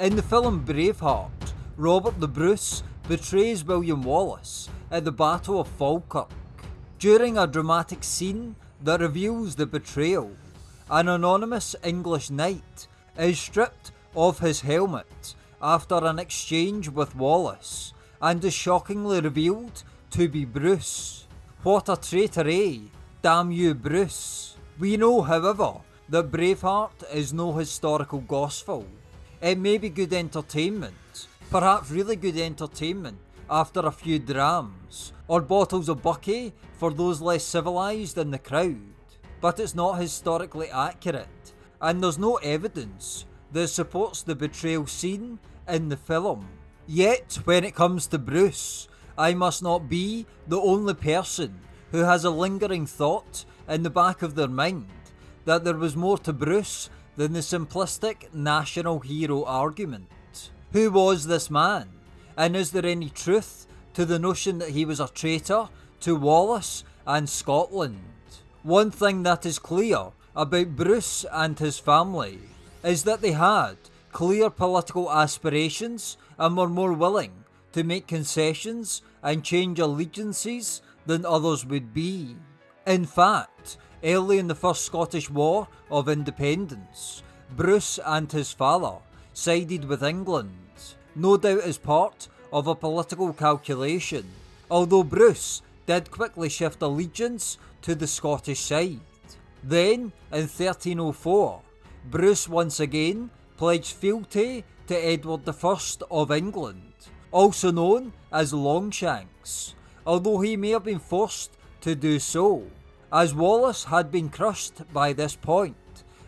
In the film Braveheart, Robert the Bruce betrays William Wallace at the Battle of Falkirk. During a dramatic scene that reveals the betrayal, an anonymous English knight is stripped of his helmet after an exchange with Wallace and is shockingly revealed to be Bruce. What a traitor, eh? Damn you, Bruce. We know, however, that Braveheart is no historical gospel. It may be good entertainment, perhaps really good entertainment after a few drams, or bottles of Bucky for those less civilised in the crowd, but it's not historically accurate, and there's no evidence that supports the betrayal scene in the film. Yet, when it comes to Bruce, I must not be the only person who has a lingering thought in the back of their mind that there was more to Bruce than the simplistic national hero argument. Who was this man? And is there any truth to the notion that he was a traitor to Wallace and Scotland? One thing that is clear about Bruce and his family is that they had clear political aspirations and were more willing to make concessions and change allegiances than others would be. In fact, early in the First Scottish War of Independence, Bruce and his father sided with England, no doubt as part of a political calculation, although Bruce did quickly shift allegiance to the Scottish side. Then, in 1304, Bruce once again pledged fealty to Edward I of England, also known as Longshanks, although he may have been forced to do so, as Wallace had been crushed by this point,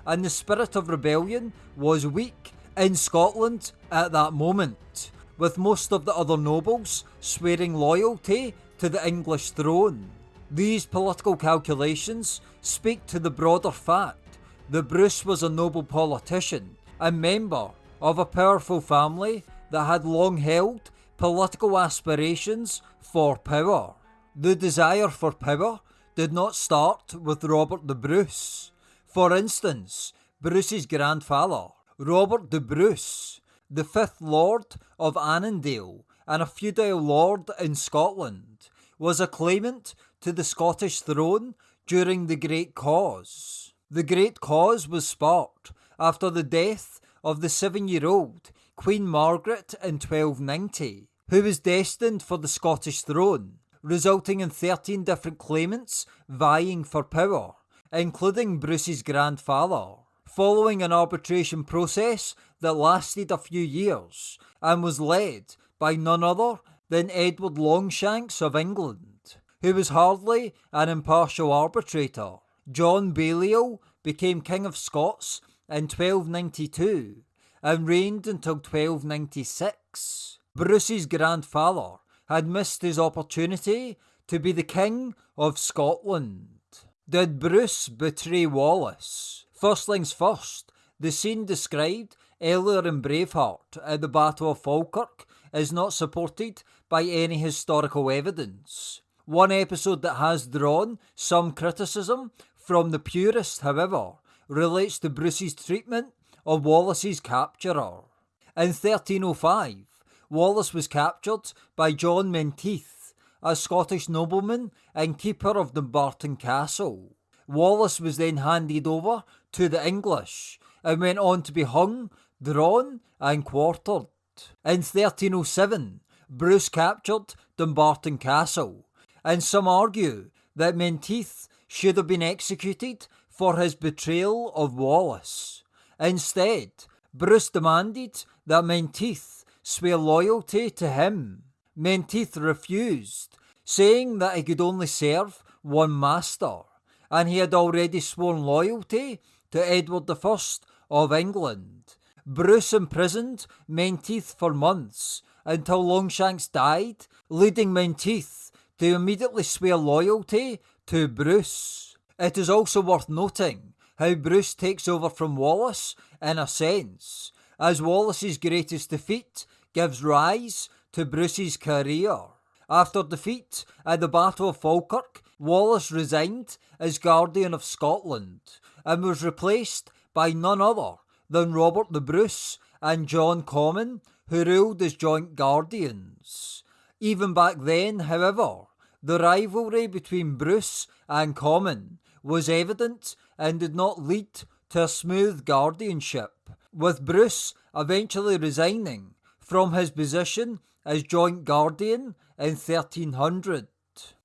and the spirit of rebellion was weak in Scotland at that moment, with most of the other nobles swearing loyalty to the English throne. These political calculations speak to the broader fact that Bruce was a noble politician and member of a powerful family that had long held political aspirations for power. The desire for power did not start with Robert the Bruce. For instance, Bruce's grandfather, Robert the Bruce, the fifth Lord of Annandale and a feudal lord in Scotland, was a claimant to the Scottish throne during the Great Cause. The Great Cause was sparked after the death of the seven year old Queen Margaret in 1290, who was destined for the Scottish throne, resulting in 13 different claimants vying for power, including Bruce's grandfather. Following an arbitration process that lasted a few years and was led by none other than Edward Longshanks of England, who was hardly an impartial arbitrator. John Balliol became King of Scots in 1292 and reigned until 1296. Bruce's grandfather had missed his opportunity to be the King of Scotland. Did Bruce betray Wallace? First things first, the scene described earlier in Braveheart at the Battle of Falkirk is not supported by any historical evidence. One episode that has drawn some criticism from the purists, however, relates to Bruce's treatment of Wallace's capturer. In 1305, Wallace was captured by John Menteith, a Scottish nobleman and keeper of Dumbarton Castle. Wallace was then handed over to the English and went on to be hung, drawn, and quartered. In 1307, Bruce captured Dumbarton Castle, and some argue that Menteith should have been executed for his betrayal of Wallace. Instead, Bruce demanded that Menteith swear loyalty to him. Menteith refused, saying that he could only serve one master, and he had already sworn loyalty to Edward I of England. Bruce imprisoned Menteith for months until Longshanks died, leading Menteith to immediately swear loyalty to Bruce. It is also worth noting how Bruce takes over from Wallace in a sense, as Wallace's greatest defeat gives rise to Bruce's career. After defeat at the Battle of Falkirk, Wallace resigned as Guardian of Scotland and was replaced by none other than Robert the Bruce and John Comyn, who ruled as joint guardians. Even back then, however, the rivalry between Bruce and Comyn was evident and did not lead to a smooth guardianship, with Bruce eventually resigning from his position as joint guardian in 1300.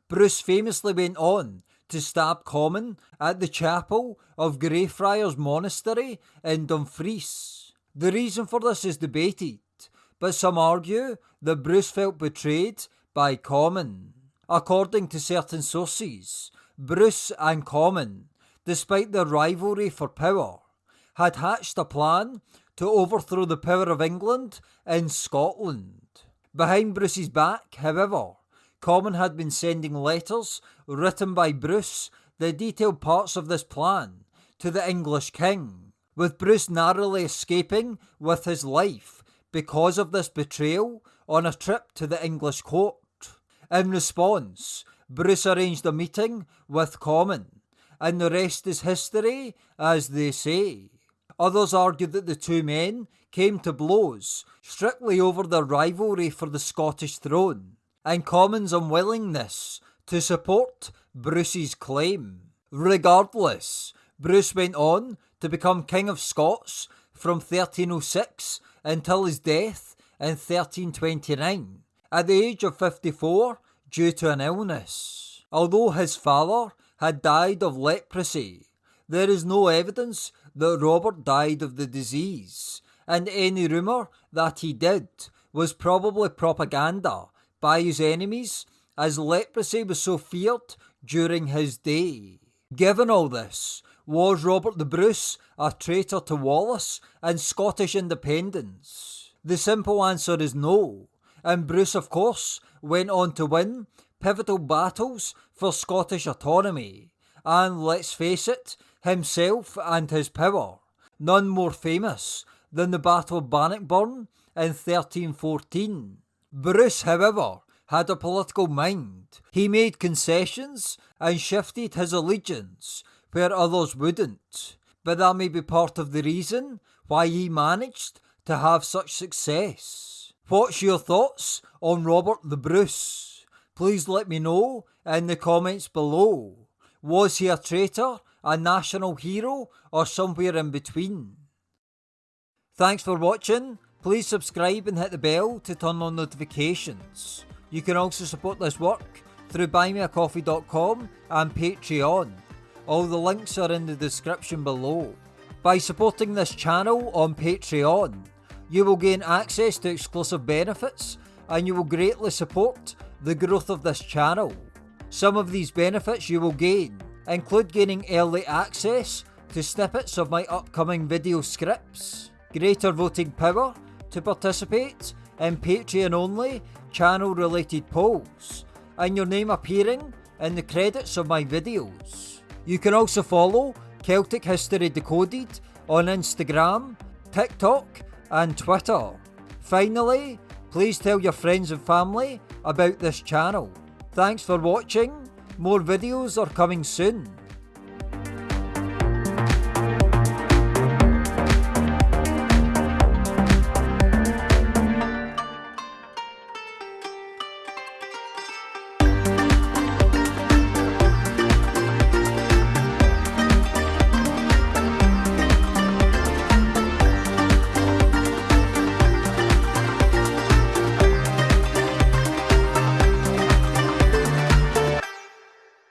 Bruce famously went on to stab Comyn at the chapel of Greyfriars Monastery in Dumfries. The reason for this is debated, but some argue that Bruce felt betrayed by Comyn. According to certain sources, Bruce and Comyn, despite their rivalry for power, had hatched a plan to overthrow the power of England in Scotland. Behind Bruce's back, however, Comyn had been sending letters written by Bruce that detailed parts of this plan to the English king, with Bruce narrowly escaping with his life because of this betrayal on a trip to the English court. In response, Bruce arranged a meeting with Comyn, and the rest is history, as they say. Others argue that the two men came to blows strictly over their rivalry for the Scottish throne and Comyn's unwillingness to support Bruce's claim. Regardless, Bruce went on to become King of Scots from 1306 until his death in 1329 at the age of 54 due to an illness. Although his father had died of leprosy, there is no evidence that Robert died of the disease, and any rumour that he did was probably propaganda by his enemies, as leprosy was so feared during his day. Given all this, was Robert the Bruce a traitor to Wallace and Scottish independence? The simple answer is no, and Bruce, of course, went on to win pivotal battles for Scottish autonomy, and let's face it, himself and his power, none more famous than the Battle of Bannockburn in 1314. Bruce, however, had a political mind. He made concessions and shifted his allegiance where others wouldn't, but that may be part of the reason why he managed to have such success. What's your thoughts on Robert the Bruce? Please let me know in the comments below. Was he a traitor, a national hero, or somewhere in between? Thanks for watching. Please subscribe and hit the bell to turn on notifications. You can also support this work through buymeacoffee.com and Patreon. All the links are in the description below. By supporting this channel on Patreon, you will gain access to exclusive benefits and you will greatly support the growth of this channel. Some of these benefits you will gain include gaining early access to snippets of my upcoming video scripts, greater voting power to participate in Patreon only channel related polls, and your name appearing in the credits of my videos. You can also follow Celtic History Decoded on Instagram, TikTok, and Twitter. Finally, please tell your friends and family about this channel. Thanks for watching, more videos are coming soon.